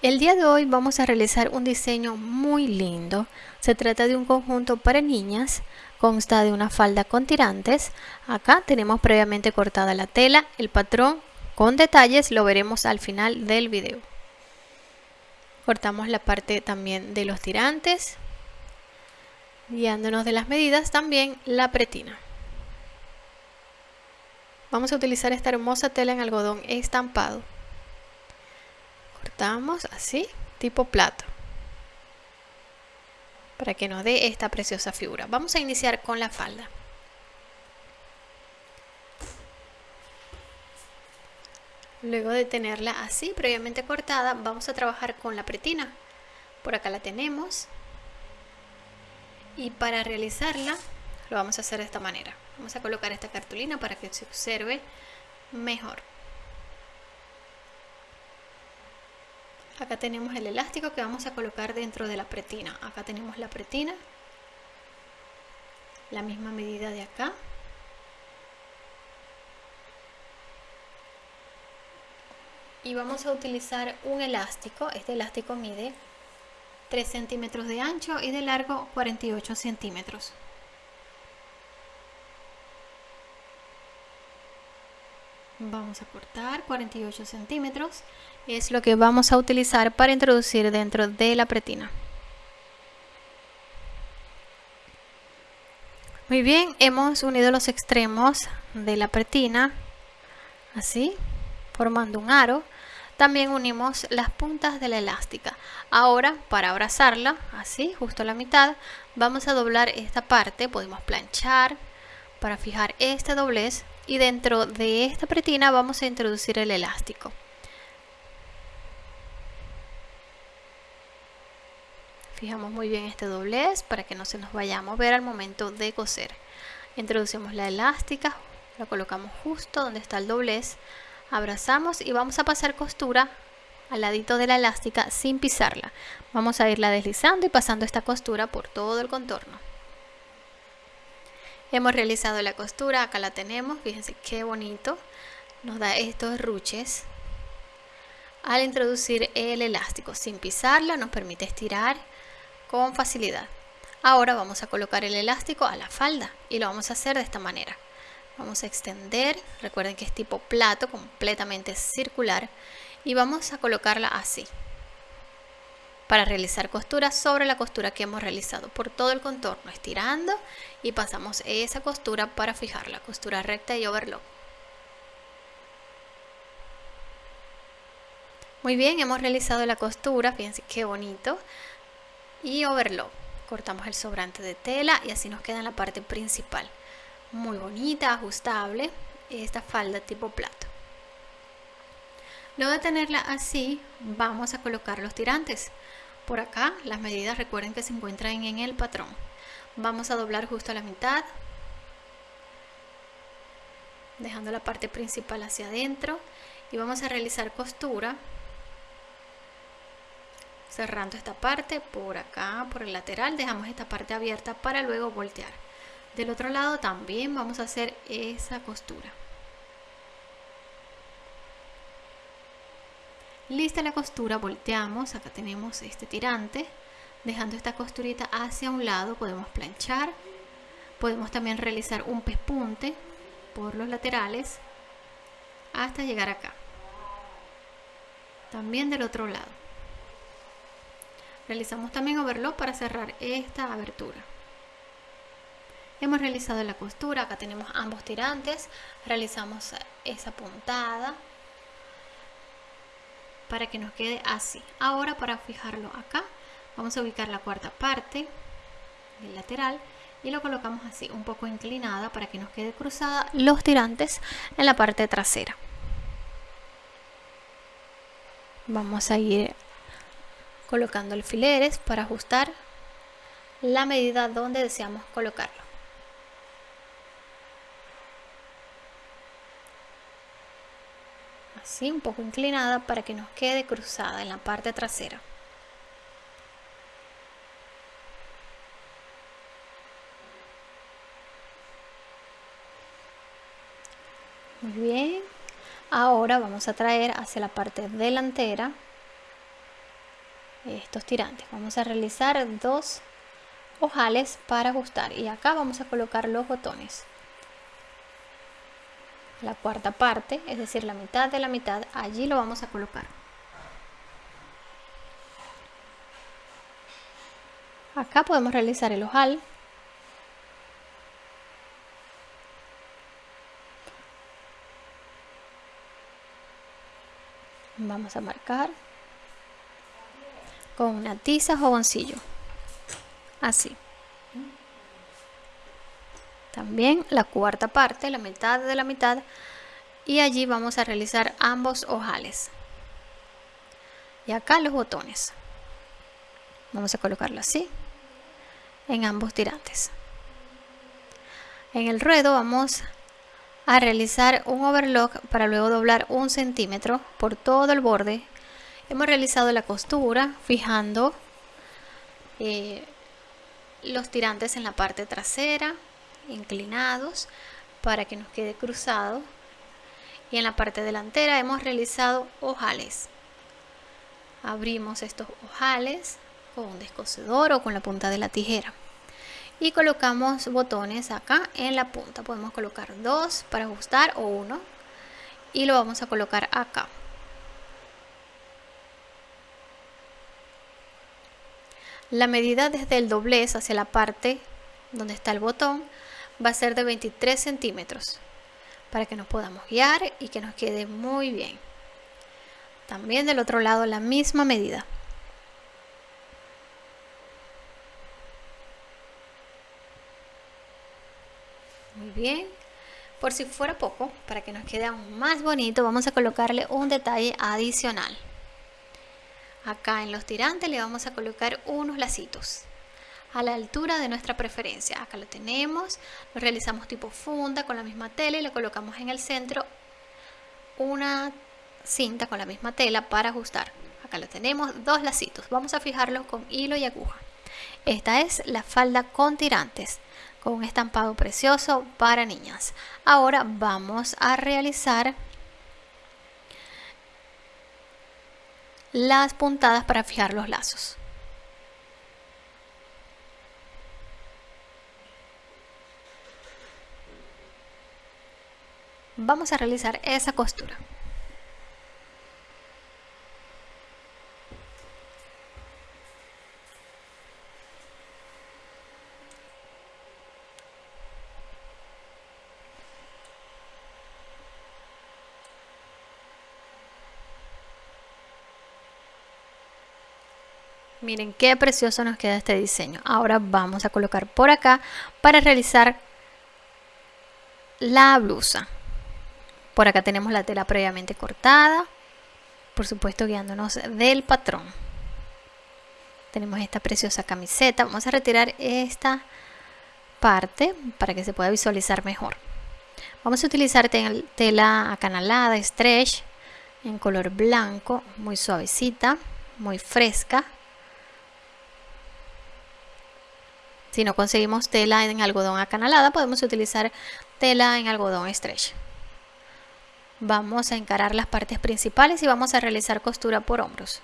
El día de hoy vamos a realizar un diseño muy lindo. Se trata de un conjunto para niñas, consta de una falda con tirantes. Acá tenemos previamente cortada la tela, el patrón con detalles lo veremos al final del video. Cortamos la parte también de los tirantes, guiándonos de las medidas también la pretina. Vamos a utilizar esta hermosa tela en algodón estampado cortamos así tipo plato. Para que nos dé esta preciosa figura. Vamos a iniciar con la falda. Luego de tenerla así previamente cortada vamos a trabajar con la pretina. Por acá la tenemos. Y para realizarla lo vamos a hacer de esta manera. Vamos a colocar esta cartulina para que se observe mejor acá tenemos el elástico que vamos a colocar dentro de la pretina. Acá tenemos la pretina. La misma medida de acá. Y vamos a utilizar un elástico. Este elástico mide 3 centímetros de ancho y de largo 48 centímetros vamos a cortar 48 centímetros es lo que vamos a utilizar para introducir dentro de la pretina. Muy bien hemos unido los extremos de la pretina así formando un aro. También unimos las puntas de la elástica. Ahora para abrazarla así justo a la mitad vamos a doblar esta parte podemos planchar. Para fijar este doblez y dentro de esta pretina vamos a introducir el elástico. Fijamos muy bien este doblez para que no se nos vaya a mover al momento de coser. Introducimos la elástica, la colocamos justo donde está el doblez, abrazamos y vamos a pasar costura al ladito de la elástica sin pisarla. Vamos a irla deslizando y pasando esta costura por todo el contorno. Hemos realizado la costura, acá la tenemos, fíjense qué bonito. Nos da estos ruches. Al introducir el elástico sin pisarla nos permite estirar con facilidad. Ahora vamos a colocar el elástico a la falda y lo vamos a hacer de esta manera. Vamos a extender, recuerden que es tipo plato, completamente circular y vamos a colocarla así para realizar costura sobre la costura que hemos realizado por todo el contorno, estirando y pasamos esa costura para fijar la costura recta y overlock. Muy bien, hemos realizado la costura, fíjense qué bonito, y overlock. Cortamos el sobrante de tela y así nos queda en la parte principal. Muy bonita, ajustable, esta falda tipo plato. Luego de tenerla así, vamos a colocar los tirantes. Por acá, las medidas recuerden que se encuentran en el patrón. Vamos a doblar justo a la mitad, dejando la parte principal hacia adentro y vamos a realizar costura cerrando esta parte por acá por el lateral dejamos esta parte abierta para luego voltear del otro lado también vamos a hacer esa costura Lista la costura, volteamos, acá tenemos este tirante, dejando esta costurita hacia un lado, podemos planchar, podemos también realizar un pespunte por los laterales hasta llegar acá. También del otro lado. Realizamos también overlock para cerrar esta abertura. Hemos realizado la costura, acá tenemos ambos tirantes, realizamos esa puntada, para que nos quede así. Ahora para fijarlo acá, vamos a ubicar la cuarta parte del lateral y lo colocamos así, un poco inclinada para que nos quede cruzada los tirantes en la parte trasera. Vamos a ir colocando alfileres para ajustar la medida donde deseamos colocarlo. Un poco inclinada para que nos quede cruzada en la parte trasera. Muy bien. Ahora vamos a traer hacia la parte delantera estos tirantes. Vamos a realizar dos ojales para ajustar y acá vamos a colocar los botones la cuarta parte es decir la mitad de la mitad allí lo vamos a colocar. Acá podemos realizar el ojal. Vamos a marcar con una tiza o boncillo. Así también la cuarta parte la mitad de la mitad y allí vamos a realizar ambos ojales. Y acá los botones. Vamos a colocarlo así en ambos tirantes. En el ruedo vamos a realizar un overlock para luego doblar un centímetro por todo el borde. Hemos realizado la costura fijando eh, los tirantes en la parte trasera inclinados para que nos quede cruzado. Y en la parte delantera hemos realizado ojales. Abrimos estos ojales con un descosedor o con la punta de la tijera. Y colocamos botones acá en la punta. Podemos colocar dos para ajustar o uno. Y lo vamos a colocar acá. La medida desde el doblez hacia la parte donde está el botón va a ser de 23 centímetros para que nos podamos guiar y que nos quede muy bien también del otro lado la misma medida Muy bien. Por si fuera poco, para que nos quede aún más bonito, vamos a colocarle un detalle adicional. Acá en los tirantes le vamos a colocar unos lacitos a la altura de nuestra preferencia. Acá lo tenemos, lo realizamos tipo funda con la misma tela y le colocamos en el centro una cinta con la misma tela para ajustar. Acá lo tenemos, dos lacitos. Vamos a fijarlos con hilo y aguja. Esta es la falda con tirantes con un estampado precioso para niñas. Ahora vamos a realizar las puntadas para fijar los lazos. Vamos a realizar esa costura. Miren qué precioso nos queda este diseño. Ahora vamos a colocar por acá para realizar la blusa. Por acá tenemos la tela previamente cortada. Por supuesto guiándonos del patrón. Tenemos esta preciosa camiseta. Vamos a retirar esta parte para que se pueda visualizar mejor. Vamos a utilizar tela acanalada, stretch, en color blanco, muy suavecita, muy fresca. Si no conseguimos tela en algodón acanalada, podemos utilizar tela en algodón stretch. Vamos a encarar las partes principales y vamos a realizar costura por hombros.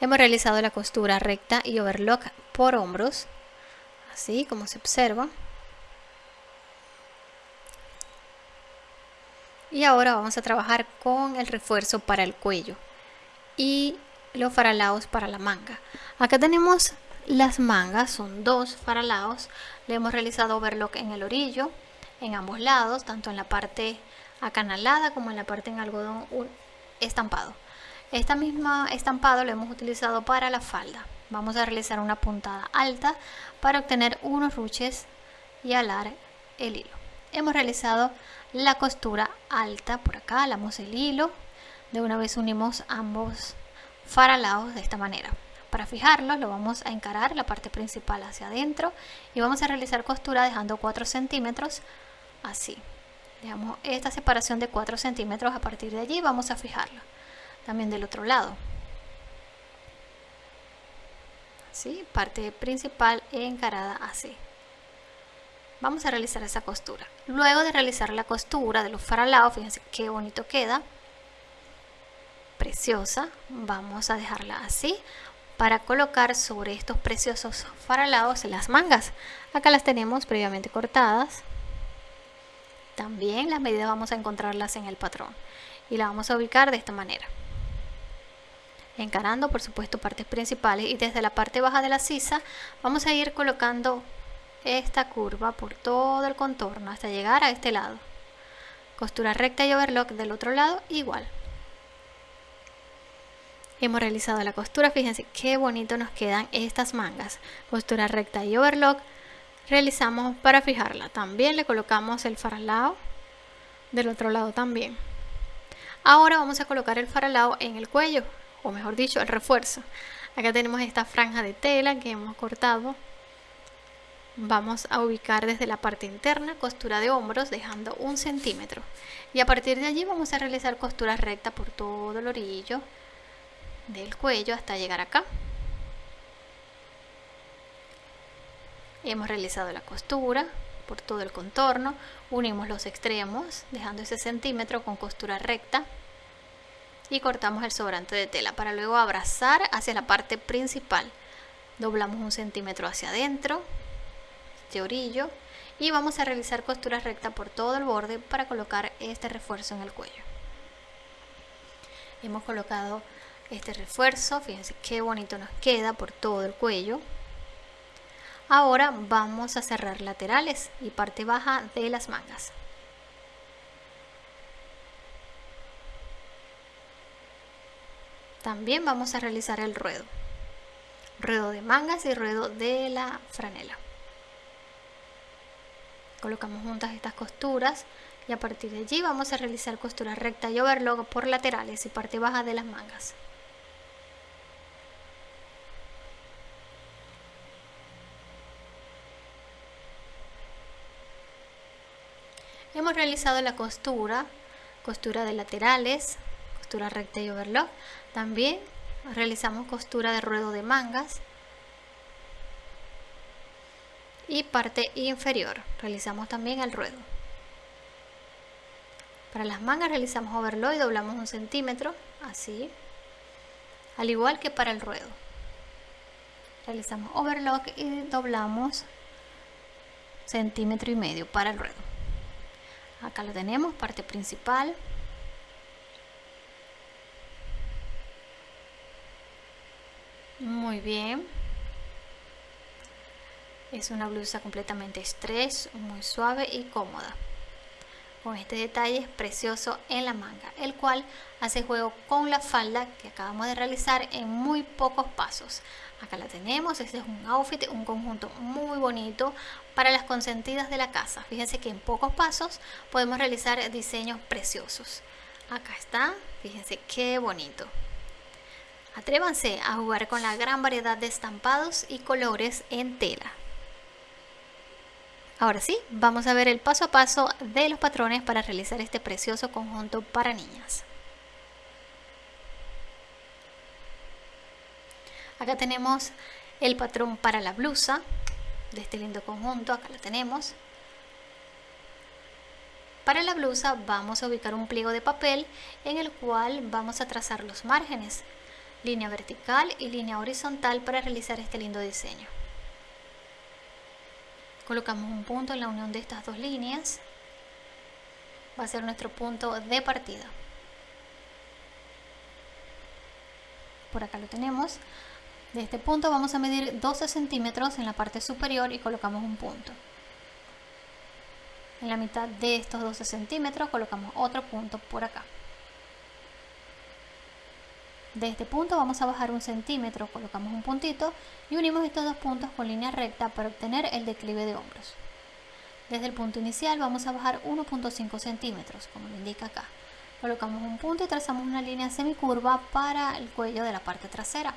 Hemos realizado la costura recta y overlock por hombros, así como se observa. Y ahora vamos a trabajar con el refuerzo para el cuello y los faralaos para la manga. Acá tenemos las mangas son dos faralados. Le hemos realizado overlock en el orillo, en ambos lados, tanto en la parte acanalada como en la parte en algodón estampado. Esta misma estampado lo hemos utilizado para la falda. Vamos a realizar una puntada alta para obtener unos ruches y alar el hilo. Hemos realizado la costura alta por acá, alamos el hilo. De una vez unimos ambos faralados de esta manera. Para fijarlo lo vamos a encarar la parte principal hacia adentro y vamos a realizar costura dejando 4 centímetros así. Dejamos esta separación de 4 centímetros, a partir de allí vamos a fijarla. También del otro lado. Así, parte principal encarada así. Vamos a realizar esa costura. Luego de realizar la costura de los faralados, fíjense qué bonito queda preciosa vamos a dejarla así para colocar sobre estos preciosos faralados las mangas acá las tenemos previamente cortadas también las medidas vamos a encontrarlas en el patrón. Y la vamos a ubicar de esta manera. Encarando por supuesto partes principales y desde la parte baja de la sisa vamos a ir colocando esta curva por todo el contorno hasta llegar a este lado. Costura recta y overlock del otro lado igual. Hemos realizado la costura fíjense qué bonito nos quedan estas mangas. Costura recta y overlock realizamos para fijarla. También le colocamos el faralao del otro lado también. Ahora vamos a colocar el faralao en el cuello o mejor dicho el refuerzo. Acá tenemos esta franja de tela que hemos cortado. Vamos a ubicar desde la parte interna costura de hombros dejando un centímetro. Y a partir de allí vamos a realizar costura recta por todo el orillo del cuello hasta llegar acá hemos realizado la costura por todo el contorno unimos los extremos dejando ese centímetro con costura recta y cortamos el sobrante de tela para luego abrazar hacia la parte principal. Doblamos un centímetro hacia adentro este orillo y vamos a realizar costura recta por todo el borde para colocar este refuerzo en el cuello. Hemos colocado este refuerzo fíjense qué bonito nos queda por todo el cuello ahora vamos a cerrar laterales y parte baja de las mangas También vamos a realizar el ruedo. Ruedo de mangas y ruedo de la franela. Colocamos juntas estas costuras y a partir de allí vamos a realizar costura recta y overlock por laterales y parte baja de las mangas. Realizado la costura, costura de laterales, costura recta y overlock. También realizamos costura de ruedo de mangas y parte inferior. Realizamos también el ruedo. Para las mangas realizamos overlock y doblamos un centímetro, así, al igual que para el ruedo. Realizamos overlock y doblamos centímetro y medio para el ruedo. Acá lo tenemos, parte principal. Muy bien. Es una blusa completamente estrés, muy suave y cómoda. Con este detalle precioso en la manga, el cual hace juego con la falda que acabamos de realizar en muy pocos pasos. Acá la tenemos, este es un outfit, un conjunto muy bonito para las consentidas de la casa. Fíjense que en pocos pasos podemos realizar diseños preciosos. Acá está, fíjense qué bonito. Atrévanse a jugar con la gran variedad de estampados y colores en tela. Ahora sí, vamos a ver el paso a paso de los patrones para realizar este precioso conjunto para niñas. Acá tenemos el patrón para la blusa de este lindo conjunto, acá lo tenemos. Para la blusa vamos a ubicar un pliego de papel en el cual vamos a trazar los márgenes línea vertical y línea horizontal para realizar este lindo diseño. Colocamos un punto en la unión de estas dos líneas. Va a ser nuestro punto de partida. Por acá lo tenemos. De este punto vamos a medir 12 centímetros en la parte superior y colocamos un punto. En la mitad de estos 12 centímetros colocamos otro punto por acá. De este punto vamos a bajar un centímetro, colocamos un puntito y unimos estos dos puntos con línea recta para obtener el declive de hombros. Desde el punto inicial vamos a bajar 1.5 centímetros, como lo indica acá. Colocamos un punto y trazamos una línea semicurva para el cuello de la parte trasera.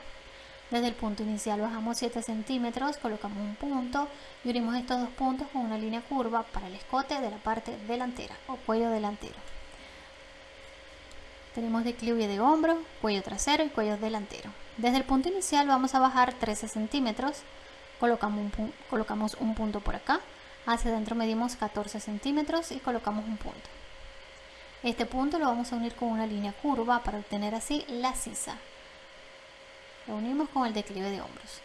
Desde el punto inicial bajamos 7 centímetros, colocamos un punto y unimos estos dos puntos con una línea curva para el escote de la parte delantera o cuello delantero. Tenemos declive de hombro, cuello trasero y cuello delantero. Desde el punto inicial vamos a bajar 13 centímetros, colocamos un, punto por acá, hacia adentro medimos 14 centímetros y colocamos un punto. Este punto lo vamos a unir con una línea curva para obtener así la sisa. Lo unimos con el declive de hombros.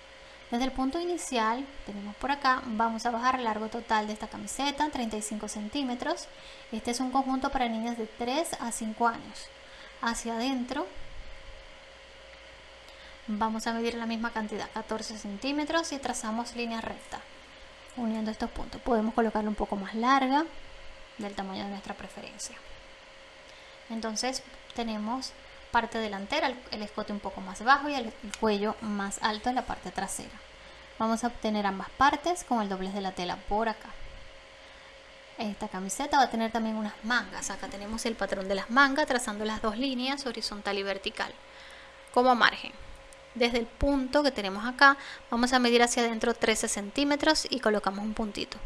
Desde el punto inicial, tenemos por acá, vamos a bajar el largo total de esta camiseta, 35 centímetros. Este es un conjunto para niñas de 3 a 5 años. Hacia adentro, vamos a medir la misma cantidad, 14 centímetros y trazamos línea recta, uniendo estos puntos. Podemos colocarlo un poco más larga, del tamaño de nuestra preferencia. Entonces tenemos parte delantera, el escote un poco más bajo y el, cuello más alto en la parte trasera. Vamos a obtener ambas partes con el doblez de la tela por acá. Esta camiseta va a tener también unas mangas. Acá tenemos el patrón de las mangas trazando las dos líneas horizontal y vertical como margen. Desde el punto que tenemos acá vamos a medir hacia adentro 13 centímetros y colocamos un puntito.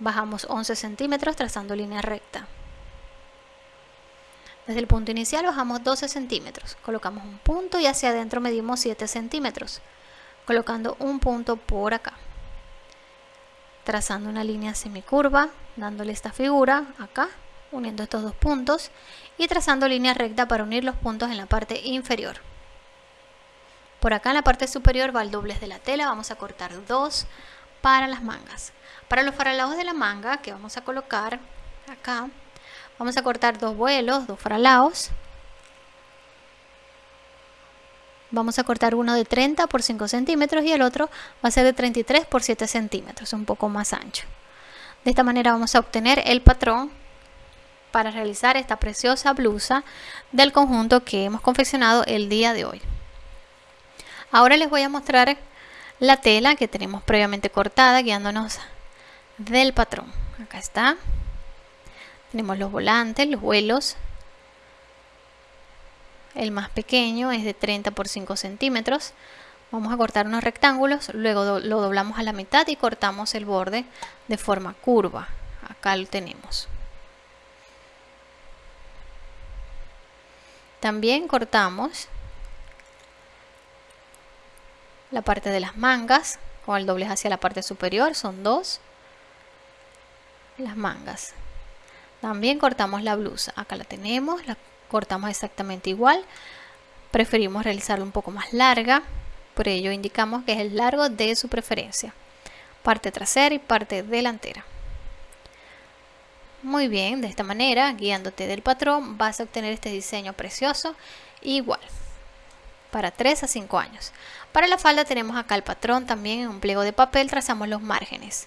Bajamos 11 centímetros trazando línea recta. Desde el punto inicial bajamos 12 centímetros, colocamos un punto y hacia adentro medimos 7 centímetros, colocando un punto por acá. Trazando una línea semicurva, dándole esta figura acá, uniendo estos dos puntos y trazando línea recta para unir los puntos en la parte inferior. Por acá en la parte superior va el doblez de la tela, vamos a cortar dos para las mangas. Para los faralados de la manga que vamos a colocar acá, vamos a cortar dos vuelos, dos faralados. Vamos a cortar uno de 30 por 5 centímetros y el otro va a ser de 33 por 7 centímetros, un poco más ancho. De esta manera vamos a obtener el patrón para realizar esta preciosa blusa del conjunto que hemos confeccionado el día de hoy. Ahora les voy a mostrar la tela que tenemos previamente cortada guiándonos del patrón. Acá está. Tenemos los volantes, los vuelos. El más pequeño es de 30 por 5 centímetros. Vamos a cortar unos rectángulos, luego lo doblamos a la mitad y cortamos el borde de forma curva. Acá lo tenemos. También cortamos la parte de las mangas con el doblez hacia la parte superior, son dos las mangas también cortamos la blusa acá la tenemos cortamos exactamente igual. Preferimos realizarla un poco más larga. Por ello indicamos que es el largo de su preferencia. Parte trasera y parte delantera. Muy bien de esta manera guiándote del patrón vas a obtener este diseño precioso igual. Para 3 a 5 años. Para la falda tenemos acá el patrón también en un pliego de papel trazamos los márgenes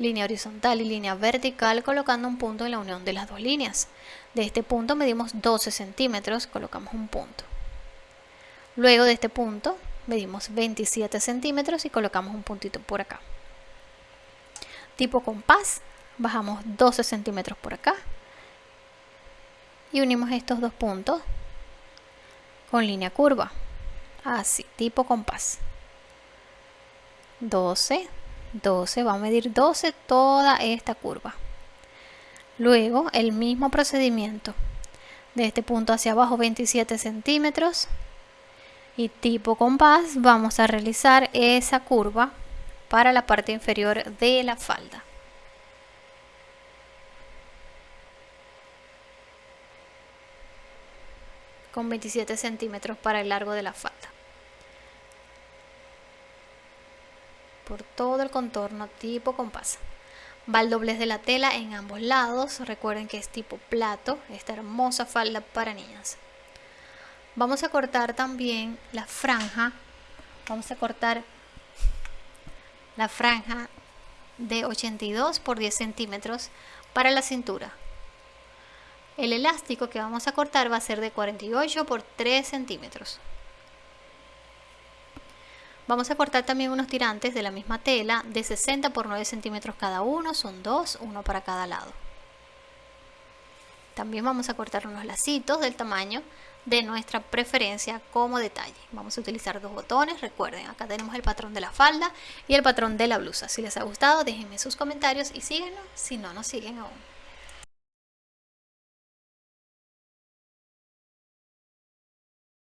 línea horizontal y línea vertical colocando un punto en la unión de las dos líneas. De este punto medimos 12 centímetros, colocamos un punto. Luego de este punto medimos 27 centímetros y colocamos un puntito por acá. Tipo compás, bajamos 12 centímetros por acá y unimos estos dos puntos con línea curva. Así, tipo compás. 12 12, va a medir 12 toda esta curva. Luego el mismo procedimiento. De este punto hacia abajo 27 centímetros. Y tipo compás vamos a realizar esa curva para la parte inferior de la falda. Con 27 centímetros para el largo de la falda. Por todo el contorno tipo compás. Va el doblez de la tela en ambos lados, recuerden que es tipo plato, esta hermosa falda para niñas. Vamos a cortar también la franja, vamos a cortar la franja de 82 por 10 centímetros para la cintura. El elástico que vamos a cortar va a ser de 48 por 3 centímetros. Vamos a cortar también unos tirantes de la misma tela de 60 por 9 centímetros cada uno, son dos, uno para cada lado. También vamos a cortar unos lacitos del tamaño de nuestra preferencia como detalle. Vamos a utilizar dos botones, recuerden, acá tenemos el patrón de la falda y el patrón de la blusa. Si les ha gustado, déjenme sus comentarios y síguenos si no nos siguen aún.